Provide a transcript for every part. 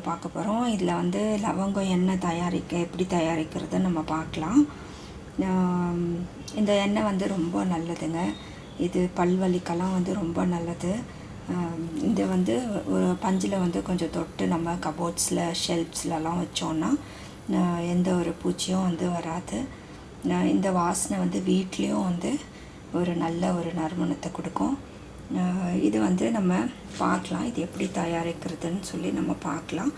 Video பார்க்க போகிறோம் இதில் வந்து லவங்கம் எண்ணெய் தயாரிக்க எப்படி தயாரிக்கிறதுன்னு நம்ம பார்க்கலாம். இந்த எண்ணெய் வந்து ரொம்ப நல்லதுங்க. இது பல்வலிக்கெல்லாம் வந்து ரொம்ப நல்லது. ஆம், இது வந்து ஒரு பஞ்சில் வந்து கொஞ்சம் தொட்டு நம்ம கபோர்ட்ஸில் ஷெல்ஃப்ஸ்லலாம் வச்சோன்னா எந்த ஒரு பூச்சியும் வந்து வராது. இந்த வாசனை வந்து வீட்லேயும் வந்து ஒரு நல்ல ஒரு நறுமணத்தை கொடுக்கும். இது வந்து நம்ம பார்க்கலாம். இது எப்படி தயாரிக்கிறதுன்னு சொல்லி நம்ம பார்க்கலாம்.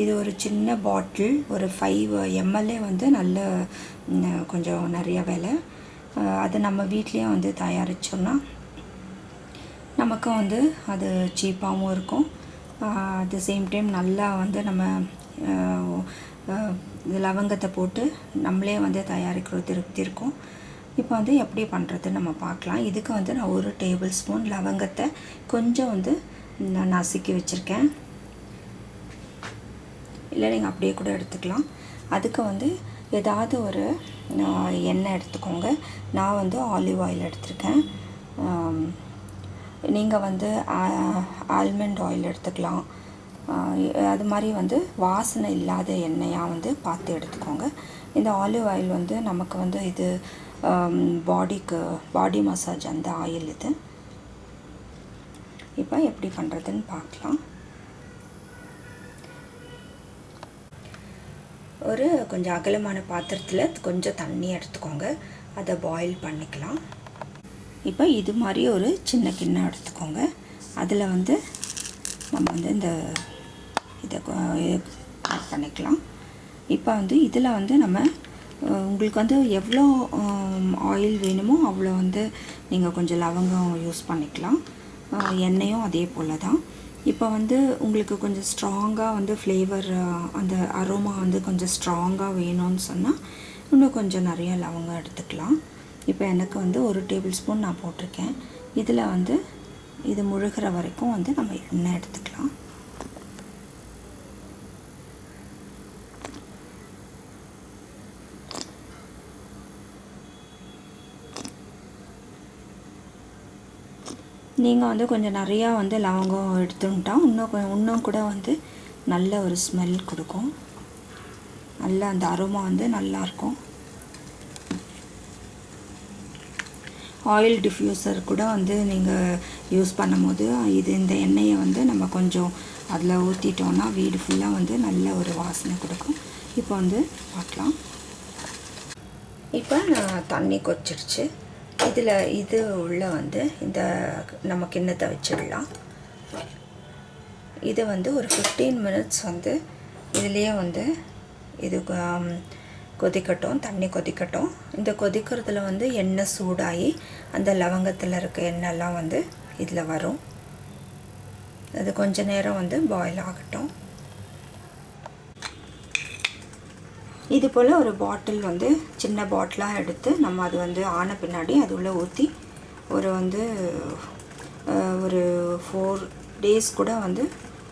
இது ஒரு சின்ன பாட்டில் ஒரு ஃபைவ் எம்எல்ஏ வந்து நல்ல கொஞ்சம் நிறைய விலை. அது நம்ம வீட்லேயும் வந்து தயாரித்தோம்னா நமக்கும் வந்து அது சீப்பாகவும் இருக்கும். அட் த சேம் டைம் நல்லா வந்து நம்ம லவங்கத்தை போட்டு நம்மளே வந்து தயாரிக்கிற திருப்தி இருக்கும். இப்போ வந்து எப்படி பண்ணுறதுன்னு நம்ம பார்க்கலாம். இதுக்கு வந்து நான் ஒரு டேபிள் ஸ்பூன் லவங்கத்தை கொஞ்சம் வந்து நான் நசுக்கி வச்சுருக்கேன். இல்லை நீங்கள் அப்படியே கூட எடுத்துக்கலாம். அதுக்கு வந்து ஏதாவது ஒரு எண்ணெய் எடுத்துக்கோங்க. நான் வந்து ஆலிவ் ஆயில் எடுத்திருக்கேன். நீங்கள் வந்து ஆல்மண்ட் ஆயில் எடுத்துக்கலாம். அது மாதிரி வந்து வாசனை இல்லாத எண்ணெயாக வந்து பார்த்து எடுத்துக்கோங்க. இந்த ஆலிவ் ஆயில் வந்து நமக்கு வந்து இது பாடிக்கு பாடி மசாஜ் அந்த ஆயில் இது. இப்போ எப்படி பண்ணுறதுன்னு பார்க்கலாம். ஒரு கொஞ்சம் அகலமான பாத்திரத்தில் கொஞ்சம் தண்ணி எடுத்துக்கோங்க. அதை பாயில் பண்ணிக்கலாம். இப்போ இது மாதிரி ஒரு சின்ன கிண்ணம் எடுத்துக்கோங்க. அதில் வந்து நம்ம வந்து இந்த இதை ஆட் பண்ணிக்கலாம். இப்போ வந்து இதில் வந்து நம்ம உங்களுக்கு வந்து எவ்வளோ ஆயில் வேணுமோ அவ்வளோ வந்து நீங்கள் கொஞ்சம் லவங்கம் யூஸ் பண்ணிக்கலாம். எண்ணெயும் அதே போல் தான் இப்போ வந்து உங்களுக்கு கொஞ்சம் ஸ்ட்ராங்காக வந்து ஃப்ளேவர் அந்த அரோமா வந்து கொஞ்சம் ஸ்ட்ராங்காக வேணும்னு சொன்னால் இன்னும் கொஞ்சம் நிறைய லவங்கம் எடுத்துக்கலாம். இப்போ எனக்கு வந்து ஒரு டேபிள் ஸ்பூன் நான் போட்டிருக்கேன். இதில் வந்து இது முழுகிற வரைக்கும் வந்து நம்ம எண்ணெய் எடுத்துக்கலாம். நீங்கள் வந்து கொஞ்சம் நிறையா வந்து லவங்கம் எடுத்துட்டா இன்னும் இன்னும் கூட வந்து நல்ல ஒரு ஸ்மெல் கொடுக்கும். நல்ல அந்த அருமா வந்து நல்லாயிருக்கும் ஆயில் டிஃப்யூசர் கூட வந்து நீங்கள் யூஸ் பண்ணும்போது இது இந்த எண்ணெயை வந்து நம்ம கொஞ்சம் அதில் ஊற்றிட்டோன்னா வீடு ஃபுல்லாக வந்து நல்ல ஒரு வாசனை கொடுக்கும். இப்போ வந்து பார்க்கலாம். இப்போ நான் தண்ணி கொச்சிடுச்சு இதில் இது உள்ள வந்து இந்த நம்ம கிண்ணத்தை வச்சிடலாம். இது வந்து ஒரு ஃபிஃப்டீன் மினிட்ஸ் வந்து இதுலேயே வந்து இது கொதிக்கட்டும் தண்ணி கொதிக்கட்டும். இந்த கொதிக்கிறதுல வந்து எண்ணெய் சூடாகி அந்த லவங்கத்தில் இருக்க எண்ணெய்லாம் வந்து இதில் வரும். அது கொஞ்ச நேரம் வந்து பாயில் ஆகட்டும். இது போல் ஒரு பாட்டில் வந்து சின்ன பாட்டிலாக எடுத்து நம்ம அது வந்து ஆன பின்னாடி அது உள்ளே ஊற்றி ஒரு வந்து ஒரு ஃபோர் டேஸ் கூட வந்து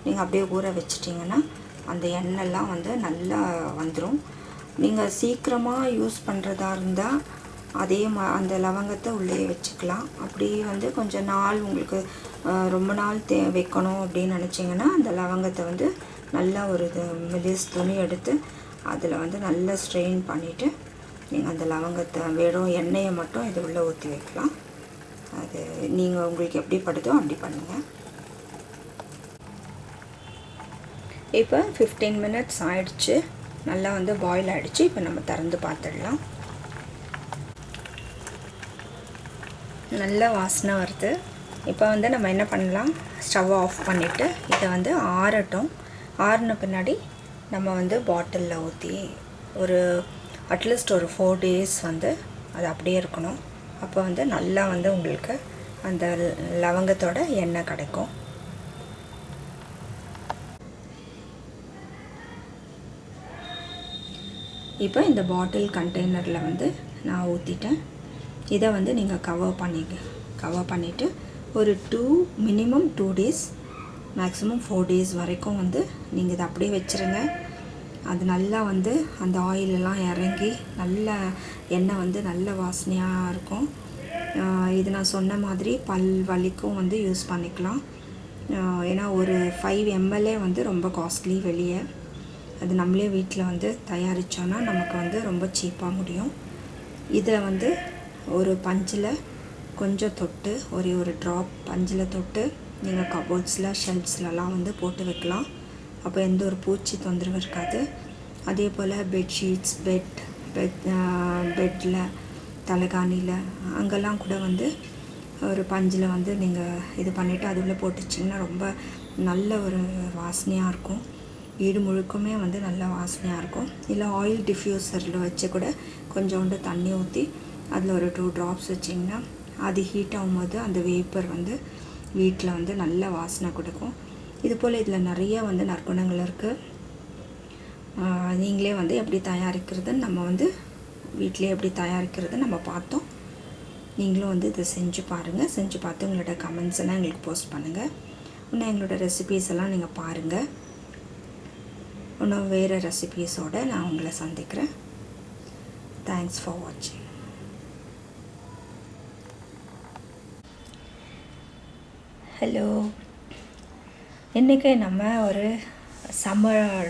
நீங்கள் அப்படியே ஊற வச்சிட்டிங்கன்னா அந்த எண்ணெய்லாம் வந்து நல்லா வந்துடும் நீங்கள் சீக்கிரமாக யூஸ் பண்ணுறதா இருந்தால் அதே மா அந்த லவங்கத்தை உள்ளே வச்சுக்கலாம். அப்படியே வந்து கொஞ்சம் நாள் உங்களுக்கு ரொம்ப நாள் தே வைக்கணும் அப்படின்னு நினச்சிங்கன்னா அந்த லவங்கத்தை வந்து நல்லா ஒரு இது மெலிஸ் துணி எடுத்து அதில் வந்து நல்லா ஸ்ட்ரெயின் பண்ணிவிட்டு நீங்கள் அந்த லவங்கத்தை வெறும் எண்ணெயை மட்டும் இது உள்ளே ஊற்றி வைக்கலாம். அது நீங்கள் உங்களுக்கு எப்படி படுதோ அப்படி பண்ணுங்கள் இப்போ ஃபிஃப்டீன் மினிட்ஸ் ஆயிடுச்சு. நல்லா வந்து பாயில் ஆகிடுச்சு இப்போ நம்ம திறந்து பார்த்துடலாம். நல்ல வாசனை வருது. இப்போ வந்து நம்ம என்ன பண்ணலாம்? ஸ்டவ் ஆஃப் பண்ணிவிட்டு இதை வந்து ஆறட்டும். ஆறின பின்னாடி நம்ம வந்து பாட்டிலில் ஊற்றி ஒரு அட்லீஸ்ட் ஒரு ஃபோர் டேஸ் வந்து அது அப்படியே இருக்கணும். அப்போ வந்து நல்லா வந்து உங்களுக்கு அந்த லவங்கத்தோட எண்ணெய் கிடைக்கும். இப்போ இந்த பாட்டில் கண்டெய்னரில் வந்து நான் ஊற்றிட்டேன் இதை வந்து நீங்கள் கவர் பண்ணி கவர் பண்ணிவிட்டு ஒரு two minimum two days maximum four days வரைக்கும் வந்து நீங்கள் இதை அப்படியே வச்சுருங்க. அது நல்லா வந்து அந்த ஆயிலெல்லாம் இறங்கி நல்ல எண்ணெய் வந்து நல்ல வாசனையாக இருக்கும். இது நான் சொன்ன மாதிரி பல் வலிக்கும் வந்து யூஸ் பண்ணிக்கலாம். ஏன்னா ஒரு ஃபைவ் எம்எல்ஏ வந்து ரொம்ப காஸ்ட்லி வெளியே. அது நம்மளே வீட்டில் வந்து தயாரித்தோன்னா நமக்கு வந்து ரொம்ப சீப்பாக முடியும். இதை வந்து ஒரு பஞ்சில் கொஞ்சம் தொட்டு ஒரே ஒரு ட்ராப் பஞ்சில் தொட்டு நீங்கள் கபோர்ட்ஸில் ஷெல்ஃப்ஸ்லலாம் வந்து போட்டு வைக்கலாம். அப்போ எந்த ஒரு பூச்சி தொந்தரவு இருக்காது. அதே போல் பெட்ஷீட்ஸ் பெட் பெட் பெட்டில் தலைகாணியில் அங்கெல்லாம் கூட வந்து ஒரு பஞ்சில் வந்து நீங்கள் இது பண்ணிவிட்டு அது உள்ளே போட்டுச்சிங்கன்னா ரொம்ப நல்ல ஒரு வாசனையாக இருக்கும். வீடு முழுக்குமே வந்து நல்ல வாசனையாக இருக்கும். இல்லை ஆயில் டிஃப்யூசரில் வச்சு கூட கொஞ்சோண்டு தண்ணி ஊற்றி அதில் ஒரு டூ ட்ராப்ஸ் வச்சிங்கன்னா அது ஹீட் ஆகும்போது அந்த வேப்பர் வந்து வீட்டில் வந்து நல்ல வாசனை கொடுக்கும். இது போல் இதில் நிறைய வந்து நற்குணங்கள் இருக்குது நீங்களே வந்து எப்படி தயாரிக்கிறதுன்னு நம்ம வந்து வீட்டிலே எப்படி தயாரிக்கிறது நம்ம பார்த்தோம். நீங்களும் வந்து இதை செஞ்சு பாருங்கள் செஞ்சு பார்த்து உங்களோட கமெண்ட்ஸ் எல்லாம் எங்களுக்கு போஸ்ட் பண்ணுங்கள் இன்னும் எங்களோட ரெசிபீஸ் எல்லாம் நீங்கள் பாருங்கள் இன்னும் வேறு ரெசிபீஸோடு நான் உங்களை சந்திக்கிறேன். தேங்க்ஸ் ஃபார் வாட்சிங் ஹலோ. இன்றைக்கி நம்ம ஒரு சம்மர்